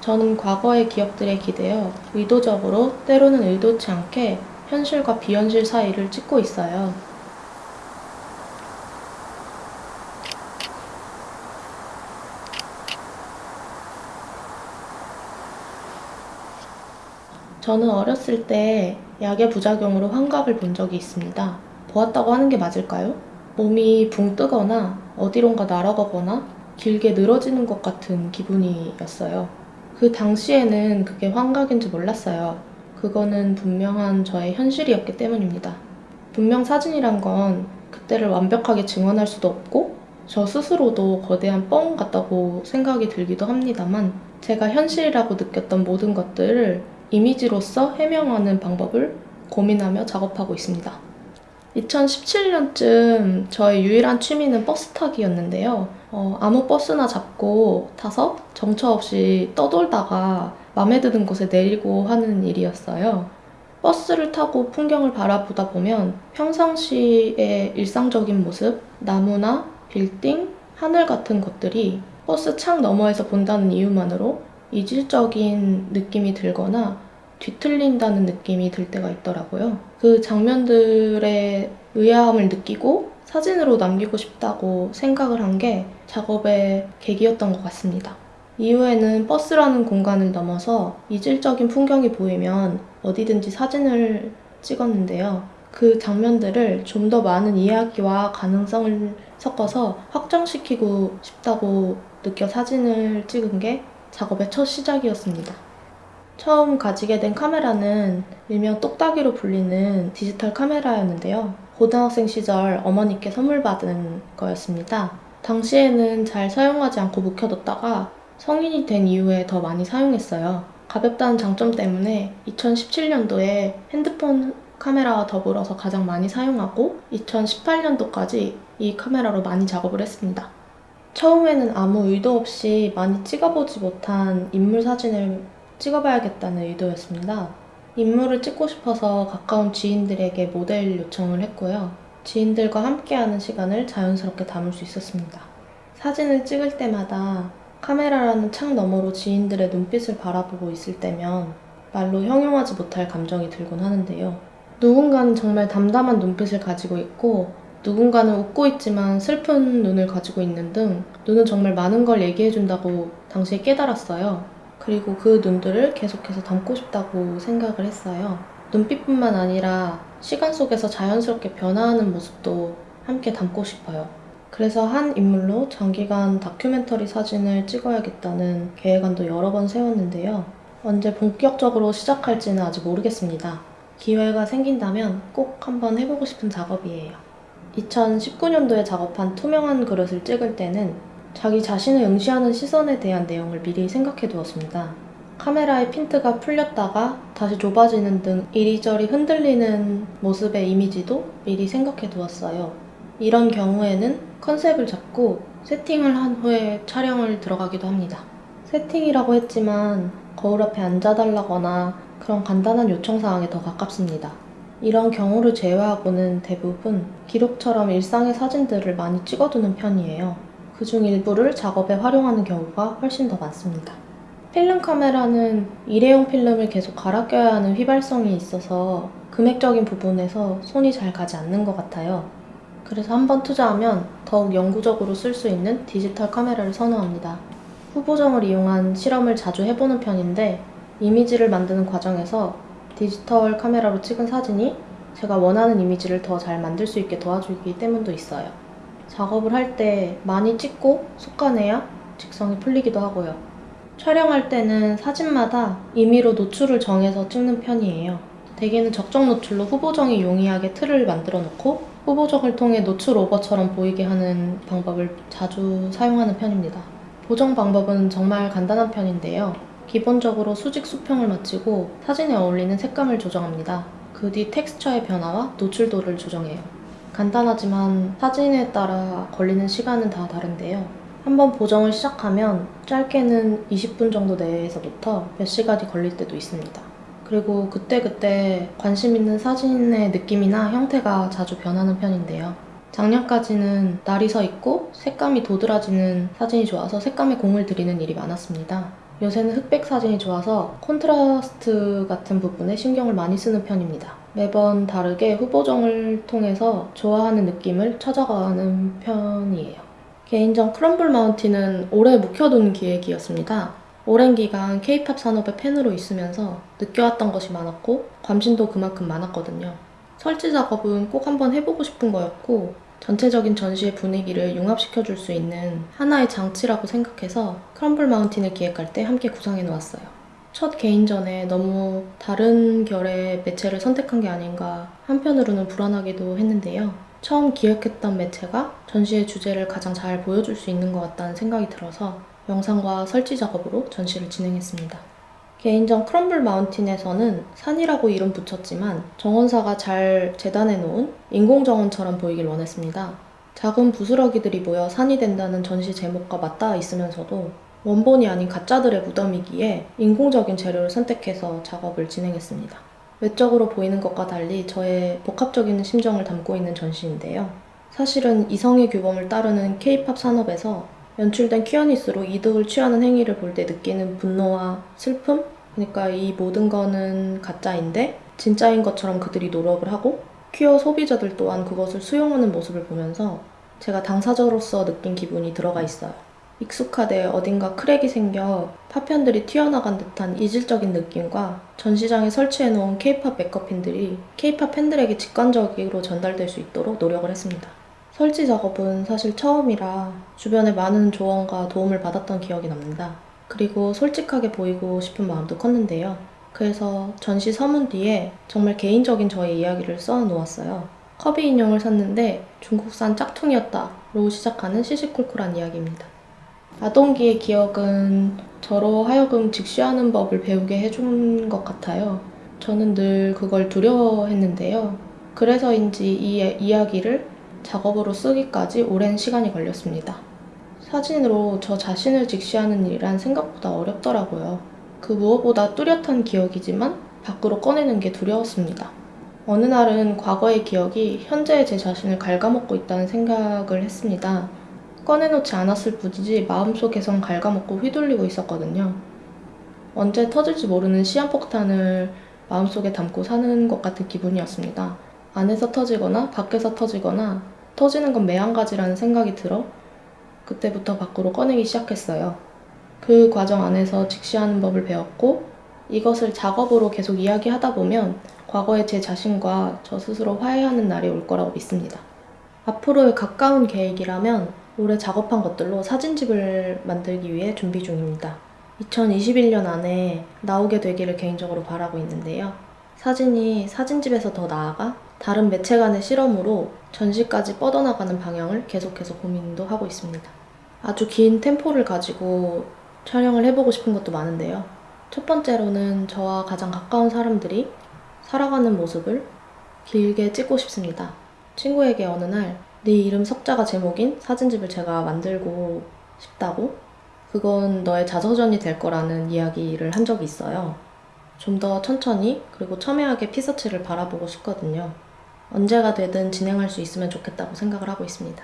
저는 과거의 기억들에 기대어 의도적으로 때로는 의도치 않게 현실과 비현실 사이를 찍고 있어요. 저는 어렸을 때 약의 부작용으로 환각을 본 적이 있습니다. 보았다고 하는 게 맞을까요? 몸이 붕 뜨거나 어디론가 날아가거나 길게 늘어지는 것 같은 기분이었어요. 그 당시에는 그게 환각인지 몰랐어요. 그거는 분명한 저의 현실이었기 때문입니다. 분명 사진이란 건 그때를 완벽하게 증언할 수도 없고 저 스스로도 거대한 뻥 같다고 생각이 들기도 합니다만 제가 현실이라고 느꼈던 모든 것들을 이미지로서 해명하는 방법을 고민하며 작업하고 있습니다. 2017년쯤 저의 유일한 취미는 버스 타기였는데요. 어, 아무 버스나 잡고 타서 정처 없이 떠돌다가 마음에 드는 곳에 내리고 하는 일이었어요. 버스를 타고 풍경을 바라보다 보면 평상시의 일상적인 모습, 나무나 빌딩, 하늘 같은 것들이 버스 창 너머에서 본다는 이유만으로 이질적인 느낌이 들거나 뒤틀린다는 느낌이 들 때가 있더라고요. 그 장면들의 의아함을 느끼고 사진으로 남기고 싶다고 생각을 한 게 작업의 계기였던 것 같습니다. 이후에는 버스라는 공간을 넘어서 이질적인 풍경이 보이면 어디든지 사진을 찍었는데요. 그 장면들을 좀 더 많은 이야기와 가능성을 섞어서 확장시키고 싶다고 느껴 사진을 찍은 게 작업의 첫 시작이었습니다. 처음 가지게 된 카메라는 일명 똑딱이로 불리는 디지털 카메라였는데요. 고등학생 시절 어머니께 선물 받은 거였습니다. 당시에는 잘 사용하지 않고 묵혀뒀다가 성인이 된 이후에 더 많이 사용했어요. 가볍다는 장점 때문에 2017년도에 핸드폰 카메라와 더불어서 가장 많이 사용하고 2018년도까지 이 카메라로 많이 작업을 했습니다. 처음에는 아무 의도 없이 많이 찍어보지 못한 인물 사진을 찍어봐야겠다는 의도였습니다. 인물을 찍고 싶어서 가까운 지인들에게 모델 요청을 했고요. 지인들과 함께하는 시간을 자연스럽게 담을 수 있었습니다. 사진을 찍을 때마다 카메라라는 창 너머로 지인들의 눈빛을 바라보고 있을 때면 말로 형용하지 못할 감정이 들곤 하는데요. 누군가는 정말 담담한 눈빛을 가지고 있고 누군가는 웃고 있지만 슬픈 눈을 가지고 있는 등 눈은 정말 많은 걸 얘기해준다고 당시에 깨달았어요. 그리고 그 눈들을 계속해서 담고 싶다고 생각을 했어요. 눈빛뿐만 아니라 시간 속에서 자연스럽게 변화하는 모습도 함께 담고 싶어요. 그래서 한 인물로 장기간 다큐멘터리 사진을 찍어야겠다는 계획안도 여러 번 세웠는데요. 언제 본격적으로 시작할지는 아직 모르겠습니다. 기회가 생긴다면 꼭 한번 해보고 싶은 작업이에요. 2019년도에 작업한 투명한 그릇을 찍을 때는 자기 자신을 응시하는 시선에 대한 내용을 미리 생각해 두었습니다. 카메라의 핀트가 풀렸다가 다시 좁아지는 등 이리저리 흔들리는 모습의 이미지도 미리 생각해 두었어요. 이런 경우에는 컨셉을 잡고 세팅을 한 후에 촬영을 들어가기도 합니다. 세팅이라고 했지만 거울 앞에 앉아달라거나 그런 간단한 요청사항에 더 가깝습니다. 이런 경우를 제외하고는 대부분 기록처럼 일상의 사진들을 많이 찍어두는 편이에요. 그중 일부를 작업에 활용하는 경우가 훨씬 더 많습니다. 필름 카메라는 일회용 필름을 계속 갈아 껴야 하는 휘발성이 있어서 금액적인 부분에서 손이 잘 가지 않는 것 같아요. 그래서 한번 투자하면 더욱 영구적으로 쓸 수 있는 디지털 카메라를 선호합니다. 후보정을 이용한 실험을 자주 해보는 편인데 이미지를 만드는 과정에서 디지털 카메라로 찍은 사진이 제가 원하는 이미지를 더 잘 만들 수 있게 도와주기 때문도 있어요. 작업을 할 때 많이 찍고 속간해야 직성이 풀리기도 하고요. 촬영할 때는 사진마다 임의로 노출을 정해서 찍는 편이에요. 대개는 적정 노출로 후보정이 용이하게 틀을 만들어 놓고 후보정을 통해 노출 오버처럼 보이게 하는 방법을 자주 사용하는 편입니다. 보정 방법은 정말 간단한 편인데요. 기본적으로 수직 수평을 마치고 사진에 어울리는 색감을 조정합니다. 그 뒤 텍스처의 변화와 노출도를 조정해요. 간단하지만 사진에 따라 걸리는 시간은 다 다른데요. 한번 보정을 시작하면 짧게는 20분 정도 내에서부터 몇 시간이 걸릴 때도 있습니다. 그리고 그때그때 관심 있는 사진의 느낌이나 형태가 자주 변하는 편인데요. 작년까지는 날이 서 있고 색감이 도드라지는 사진이 좋아서 색감에 공을 들이는 일이 많았습니다. 요새는 흑백 사진이 좋아서 콘트라스트 같은 부분에 신경을 많이 쓰는 편입니다. 매번 다르게 후보정을 통해서 좋아하는 느낌을 찾아가는 편이에요. 개인전 크럼블 마운틴은 오래 묵혀둔 기획이었습니다. 오랜 기간 K-팝 산업의 팬으로 있으면서 느껴왔던 것이 많았고 관심도 그만큼 많았거든요. 설치 작업은 꼭 한번 해보고 싶은 거였고 전체적인 전시의 분위기를 융합시켜 줄 수 있는 하나의 장치라고 생각해서 크럼블 마운틴을 기획할 때 함께 구상해 놓았어요. 첫 개인전에 너무 다른 결의 매체를 선택한 게 아닌가 한편으로는 불안하기도 했는데요. 처음 기획했던 매체가 전시의 주제를 가장 잘 보여줄 수 있는 것 같다는 생각이 들어서 영상과 설치 작업으로 전시를 진행했습니다. 개인전 크럼블 마운틴에서는 산이라고 이름 붙였지만 정원사가 잘 재단해 놓은 인공정원처럼 보이길 원했습니다. 작은 부스러기들이 모여 산이 된다는 전시 제목과 맞닿아 있으면서도 원본이 아닌 가짜들의 무덤이기에 인공적인 재료를 선택해서 작업을 진행했습니다. 외적으로 보이는 것과 달리 저의 복합적인 심정을 담고 있는 전시인데요. 사실은 이성의 규범을 따르는 K-팝 산업에서 연출된 퀴어니스로 이득을 취하는 행위를 볼 때 느끼는 분노와 슬픔? 그러니까 이 모든 거는 가짜인데 진짜인 것처럼 그들이 노력을 하고 퀴어 소비자들 또한 그것을 수용하는 모습을 보면서 제가 당사자로서 느낀 기분이 들어가 있어요. 익숙하되 어딘가 크랙이 생겨 파편들이 튀어나간 듯한 이질적인 느낌과 전시장에 설치해놓은 케이팝 메이크업핀들이 케이팝 팬들에게 직관적으로 전달될 수 있도록 노력을 했습니다. 설치 작업은 사실 처음이라 주변에 많은 조언과 도움을 받았던 기억이 납니다. 그리고 솔직하게 보이고 싶은 마음도 컸는데요. 그래서 전시 서문 뒤에 정말 개인적인 저의 이야기를 써 놓았어요. 커비 인형을 샀는데 중국산 짝퉁이었다로 시작하는 시시콜콜한 이야기입니다. 아동기의 기억은 저로 하여금 직시하는 법을 배우게 해준 것 같아요. 저는 늘 그걸 두려워했는데요. 그래서인지 이 이야기를 작업으로 쓰기까지 오랜 시간이 걸렸습니다. 사진으로 저 자신을 직시하는 일이란 생각보다 어렵더라고요. 그 무엇보다 뚜렷한 기억이지만 밖으로 꺼내는 게 두려웠습니다. 어느 날은 과거의 기억이 현재의 제 자신을 갉아먹고 있다는 생각을 했습니다. 꺼내놓지 않았을 뿐이지 마음속에선 갉아먹고 휘둘리고 있었거든요. 언제 터질지 모르는 시한폭탄을 마음속에 담고 사는 것 같은 기분이었습니다. 안에서 터지거나 밖에서 터지거나 터지는 건 매한가지라는 생각이 들어 그때부터 밖으로 꺼내기 시작했어요. 그 과정 안에서 직시하는 법을 배웠고 이것을 작업으로 계속 이야기하다 보면 과거의 제 자신과 저 스스로 화해하는 날이 올 거라고 믿습니다. 앞으로의 가까운 계획이라면 올해 작업한 것들로 사진집을 만들기 위해 준비 중입니다. 2021년 안에 나오게 되기를 개인적으로 바라고 있는데요. 사진이 사진집에서 더 나아가 다른 매체 간의 실험으로 전시까지 뻗어나가는 방향을 계속해서 고민도 하고 있습니다. 아주 긴 템포를 가지고 촬영을 해보고 싶은 것도 많은데요. 첫 번째로는 저와 가장 가까운 사람들이 살아가는 모습을 길게 찍고 싶습니다. 친구에게 어느 날 네 이름 석자가 제목인 사진집을 제가 만들고 싶다고 그건 너의 자서전이 될 거라는 이야기를 한 적이 있어요. 좀 더 천천히 그리고 첨예하게 피서치를 바라보고 싶거든요. 언제가 되든 진행할 수 있으면 좋겠다고 생각을 하고 있습니다.